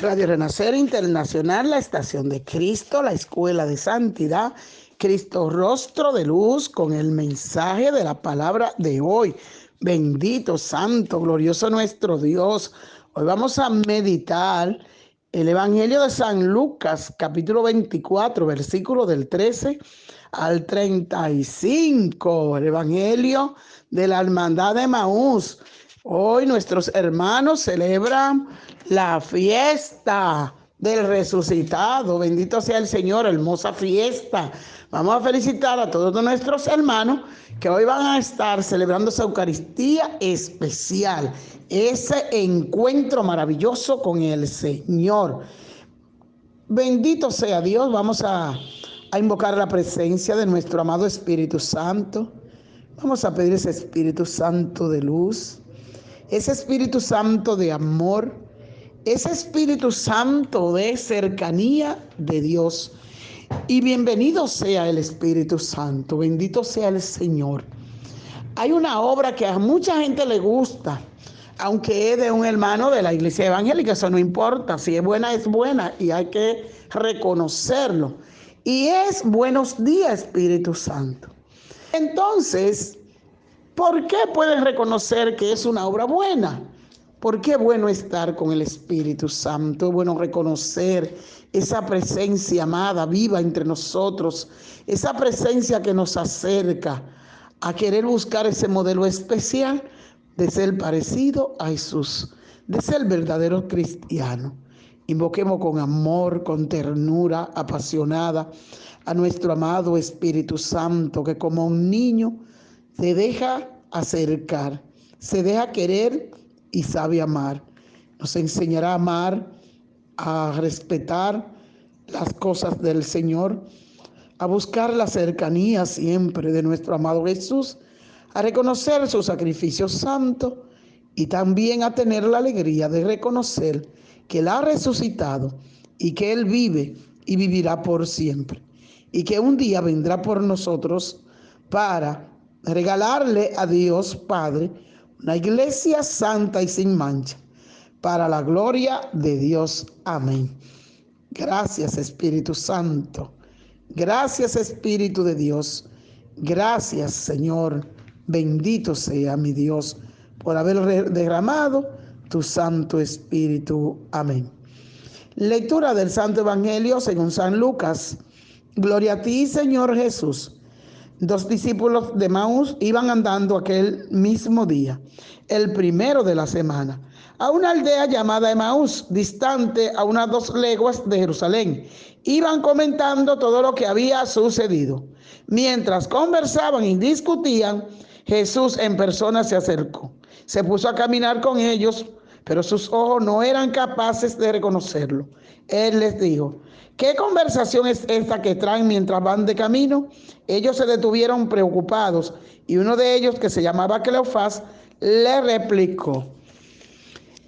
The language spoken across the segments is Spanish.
Radio Renacer Internacional, la estación de Cristo, la escuela de santidad, Cristo rostro de luz con el mensaje de la palabra de hoy. Bendito, santo, glorioso nuestro Dios. Hoy vamos a meditar el Evangelio de San Lucas, capítulo 24, versículo del 13 al 35. El Evangelio de la Hermandad de Maús. Hoy nuestros hermanos celebran la fiesta del resucitado. Bendito sea el Señor, hermosa fiesta. Vamos a felicitar a todos nuestros hermanos que hoy van a estar celebrando esa Eucaristía especial, ese encuentro maravilloso con el Señor. Bendito sea Dios. Vamos a, a invocar la presencia de nuestro amado Espíritu Santo. Vamos a pedir ese Espíritu Santo de luz ese Espíritu Santo de amor, ese Espíritu Santo de cercanía de Dios. Y bienvenido sea el Espíritu Santo, bendito sea el Señor. Hay una obra que a mucha gente le gusta, aunque es de un hermano de la iglesia evangélica, eso no importa, si es buena es buena y hay que reconocerlo. Y es buenos días, Espíritu Santo. Entonces, ¿Por qué pueden reconocer que es una obra buena? ¿Por qué es bueno estar con el Espíritu Santo? Es bueno reconocer esa presencia amada, viva entre nosotros, esa presencia que nos acerca a querer buscar ese modelo especial de ser parecido a Jesús, de ser verdadero cristiano. Invoquemos con amor, con ternura, apasionada a nuestro amado Espíritu Santo, que como un niño se deja acercar, se deja querer y sabe amar. Nos enseñará a amar, a respetar las cosas del Señor, a buscar la cercanía siempre de nuestro amado Jesús, a reconocer su sacrificio santo y también a tener la alegría de reconocer que Él ha resucitado y que Él vive y vivirá por siempre y que un día vendrá por nosotros para regalarle a Dios Padre una iglesia santa y sin mancha, para la gloria de Dios. Amén. Gracias Espíritu Santo. Gracias Espíritu de Dios. Gracias Señor. Bendito sea mi Dios por haber derramado tu Santo Espíritu. Amén. Lectura del Santo Evangelio según San Lucas. Gloria a ti, Señor Jesús. Dos discípulos de Maús iban andando aquel mismo día, el primero de la semana, a una aldea llamada Emaús, distante a unas dos leguas de Jerusalén. Iban comentando todo lo que había sucedido. Mientras conversaban y discutían, Jesús en persona se acercó. Se puso a caminar con ellos, pero sus ojos no eran capaces de reconocerlo. Él les dijo, ¿qué conversación es esta que traen mientras van de camino? Ellos se detuvieron preocupados y uno de ellos, que se llamaba Cleofás, le replicó,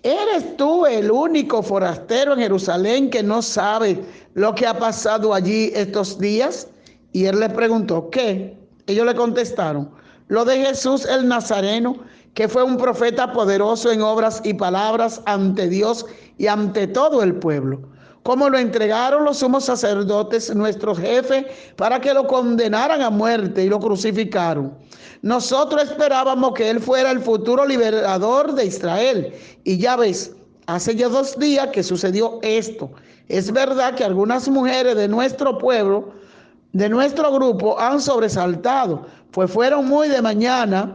¿eres tú el único forastero en Jerusalén que no sabe lo que ha pasado allí estos días? Y él le preguntó, ¿qué? Ellos le contestaron, lo de Jesús el Nazareno, que fue un profeta poderoso en obras y palabras ante Dios y ante todo el pueblo como lo entregaron los sumos sacerdotes, nuestros jefes, para que lo condenaran a muerte y lo crucificaron. Nosotros esperábamos que él fuera el futuro liberador de Israel. Y ya ves, hace ya dos días que sucedió esto. Es verdad que algunas mujeres de nuestro pueblo, de nuestro grupo, han sobresaltado, pues fueron muy de mañana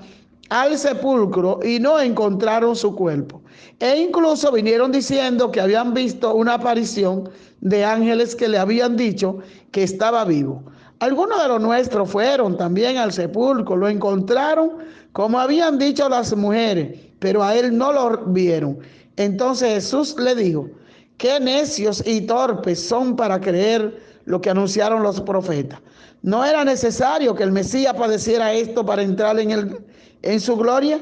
al sepulcro y no encontraron su cuerpo. E incluso vinieron diciendo que habían visto una aparición de ángeles que le habían dicho que estaba vivo. Algunos de los nuestros fueron también al sepulcro, lo encontraron como habían dicho las mujeres, pero a él no lo vieron. Entonces Jesús le dijo, qué necios y torpes son para creer lo que anunciaron los profetas. No era necesario que el Mesías padeciera esto para entrar en, el, en su gloria.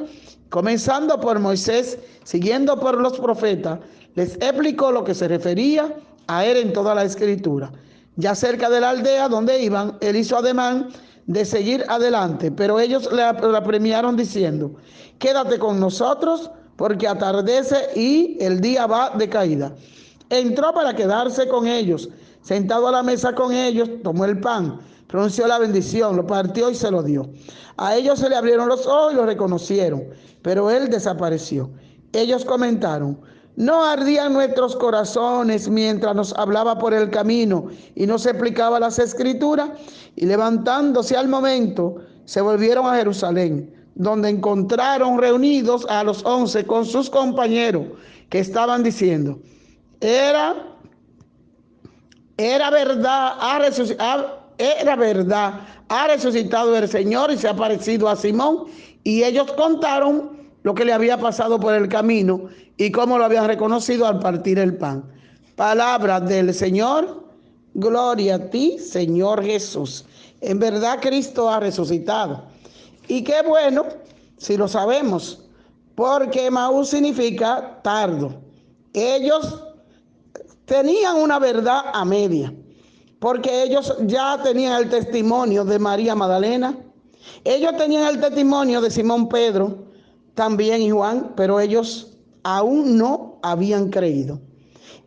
Comenzando por Moisés, siguiendo por los profetas, les explicó lo que se refería a él en toda la escritura. Ya cerca de la aldea donde iban, él hizo ademán de seguir adelante, pero ellos le apremiaron diciendo, quédate con nosotros porque atardece y el día va de caída. entró para quedarse con ellos. Sentado a la mesa con ellos, tomó el pan, pronunció la bendición, lo partió y se lo dio. A ellos se le abrieron los ojos y lo reconocieron, pero él desapareció. Ellos comentaron, no ardían nuestros corazones mientras nos hablaba por el camino y nos explicaba las escrituras. Y levantándose al momento, se volvieron a Jerusalén, donde encontraron reunidos a los once con sus compañeros que estaban diciendo, era, era verdad, ha era verdad, ha resucitado el Señor y se ha parecido a Simón. Y ellos contaron lo que le había pasado por el camino y cómo lo habían reconocido al partir el pan. Palabras del Señor, gloria a ti, Señor Jesús. En verdad Cristo ha resucitado. Y qué bueno si lo sabemos, porque Maús significa tardo. Ellos tenían una verdad a media, porque ellos ya tenían el testimonio de María Magdalena, ellos tenían el testimonio de Simón Pedro, también y Juan, pero ellos aún no habían creído.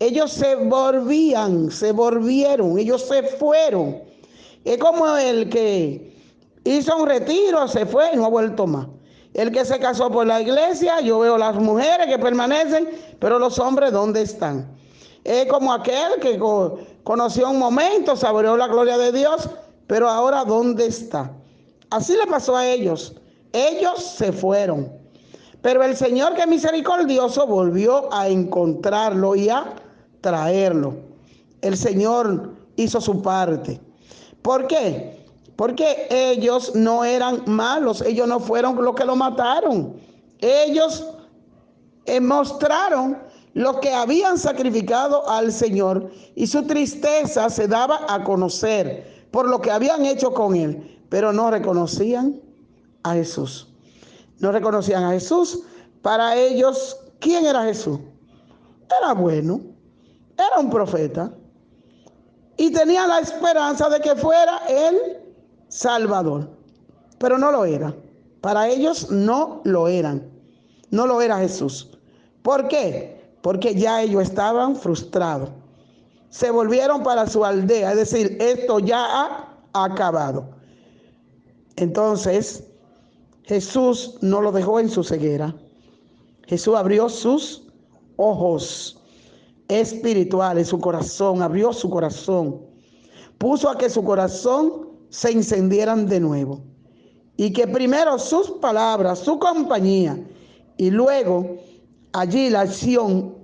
Ellos se volvían, se volvieron, ellos se fueron. Es como el que hizo un retiro, se fue y no ha vuelto más. El que se casó por la iglesia, yo veo las mujeres que permanecen, pero los hombres, ¿dónde están? Es como aquel que conoció un momento, saboreó la gloria de Dios, pero ahora, ¿dónde está? Así le pasó a ellos. Ellos se fueron. Pero el Señor que misericordioso volvió a encontrarlo y a traerlo. El Señor hizo su parte. ¿Por qué? Porque ellos no eran malos, ellos no fueron los que lo mataron. Ellos eh, mostraron lo que habían sacrificado al Señor y su tristeza se daba a conocer por lo que habían hecho con él, pero no reconocían a Jesús no reconocían a Jesús. Para ellos, ¿quién era Jesús? Era bueno, era un profeta y tenía la esperanza de que fuera el Salvador, pero no lo era. Para ellos no lo eran, no lo era Jesús. ¿Por qué? Porque ya ellos estaban frustrados. Se volvieron para su aldea, es decir, esto ya ha acabado. Entonces, Jesús no lo dejó en su ceguera. Jesús abrió sus ojos espirituales, su corazón, abrió su corazón. Puso a que su corazón se encendieran de nuevo. Y que primero sus palabras, su compañía, y luego allí la acción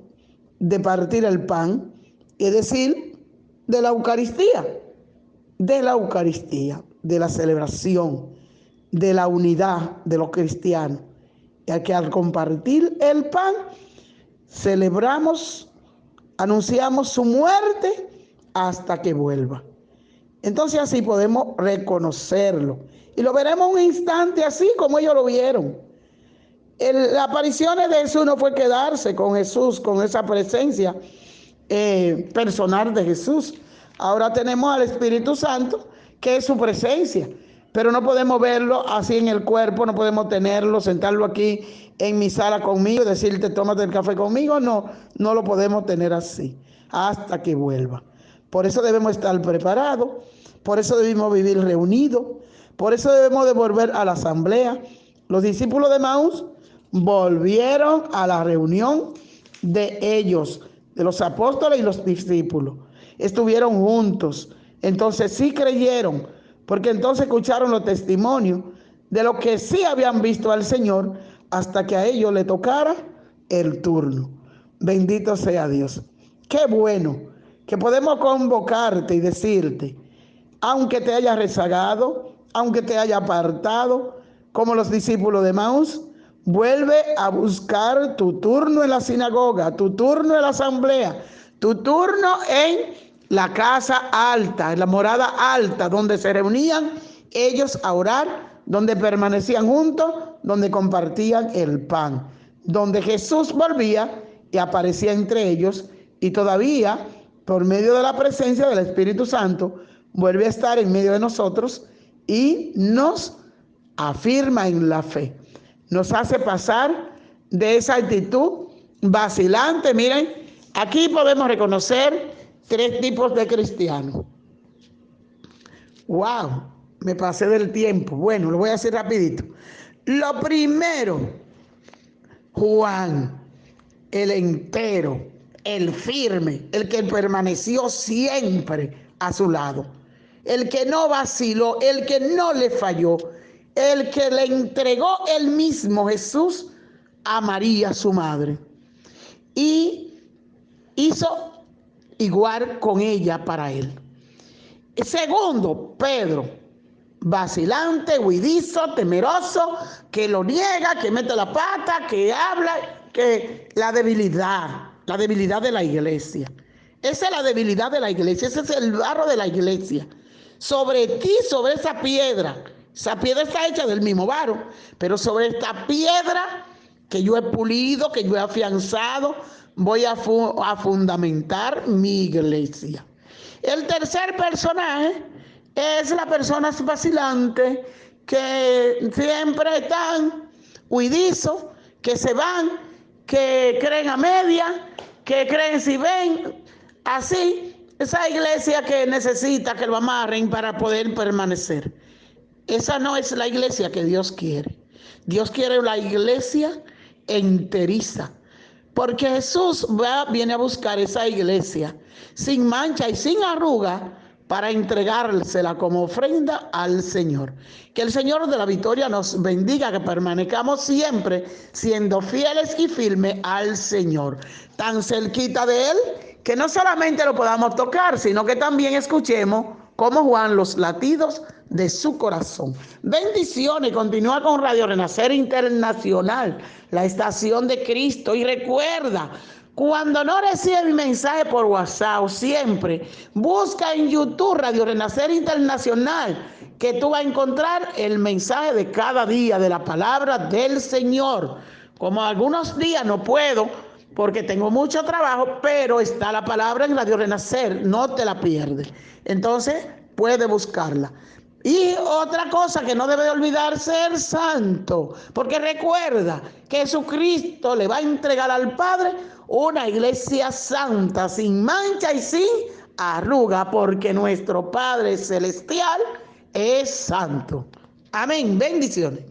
de partir el pan, es decir, de la Eucaristía, de la Eucaristía, de la celebración de la unidad de los cristianos, ya que al compartir el pan, celebramos, anunciamos su muerte hasta que vuelva. Entonces así podemos reconocerlo. Y lo veremos un instante así como ellos lo vieron. Las apariciones de Jesús no fue quedarse con Jesús, con esa presencia eh, personal de Jesús. Ahora tenemos al Espíritu Santo, que es su presencia pero no podemos verlo así en el cuerpo, no podemos tenerlo, sentarlo aquí en mi sala conmigo, decirte tómate el café conmigo, no, no lo podemos tener así hasta que vuelva. Por eso debemos estar preparados, por eso debemos vivir reunidos, por eso debemos de volver a la asamblea. Los discípulos de Maús volvieron a la reunión de ellos, de los apóstoles y los discípulos. Estuvieron juntos, entonces sí creyeron porque entonces escucharon los testimonios de lo que sí habían visto al Señor hasta que a ellos le tocara el turno. Bendito sea Dios. Qué bueno que podemos convocarte y decirte, aunque te haya rezagado, aunque te haya apartado, como los discípulos de Maús, vuelve a buscar tu turno en la sinagoga, tu turno en la asamblea, tu turno en la casa alta, en la morada alta, donde se reunían ellos a orar, donde permanecían juntos, donde compartían el pan, donde Jesús volvía y aparecía entre ellos y todavía, por medio de la presencia del Espíritu Santo, vuelve a estar en medio de nosotros y nos afirma en la fe. Nos hace pasar de esa actitud vacilante, miren, Aquí podemos reconocer tres tipos de cristianos. Wow, me pasé del tiempo. Bueno, lo voy a hacer rapidito. Lo primero, Juan, el entero, el firme, el que permaneció siempre a su lado, el que no vaciló, el que no le falló, el que le entregó el mismo Jesús a María, su madre. Y hizo igual con ella para él. Segundo, Pedro, vacilante, huidizo, temeroso, que lo niega, que mete la pata, que habla, que la debilidad, la debilidad de la iglesia. Esa es la debilidad de la iglesia, ese es el barro de la iglesia. Sobre ti, sobre esa piedra, esa piedra está hecha del mismo barro, pero sobre esta piedra que yo he pulido, que yo he afianzado, voy a, a fundamentar mi iglesia. El tercer personaje es la persona vacilante que siempre están huidizos, que se van, que creen a media, que creen si ven, así, esa iglesia que necesita que lo amarren para poder permanecer. Esa no es la iglesia que Dios quiere. Dios quiere la iglesia enteriza. Porque Jesús va, viene a buscar esa iglesia sin mancha y sin arruga para entregársela como ofrenda al Señor. Que el Señor de la victoria nos bendiga, que permanezcamos siempre siendo fieles y firmes al Señor. Tan cerquita de Él que no solamente lo podamos tocar, sino que también escuchemos como Juan los latidos de su corazón. Bendiciones, continúa con Radio Renacer Internacional, la estación de Cristo. Y recuerda, cuando no recibe mi mensaje por WhatsApp, siempre busca en YouTube Radio Renacer Internacional, que tú vas a encontrar el mensaje de cada día de la palabra del Señor. Como algunos días no puedo porque tengo mucho trabajo, pero está la palabra en Radio Renacer, no te la pierdes. Entonces, puede buscarla. Y otra cosa que no debe de olvidar, ser santo, porque recuerda que Jesucristo le va a entregar al Padre una iglesia santa, sin mancha y sin arruga, porque nuestro Padre Celestial es santo. Amén, bendiciones.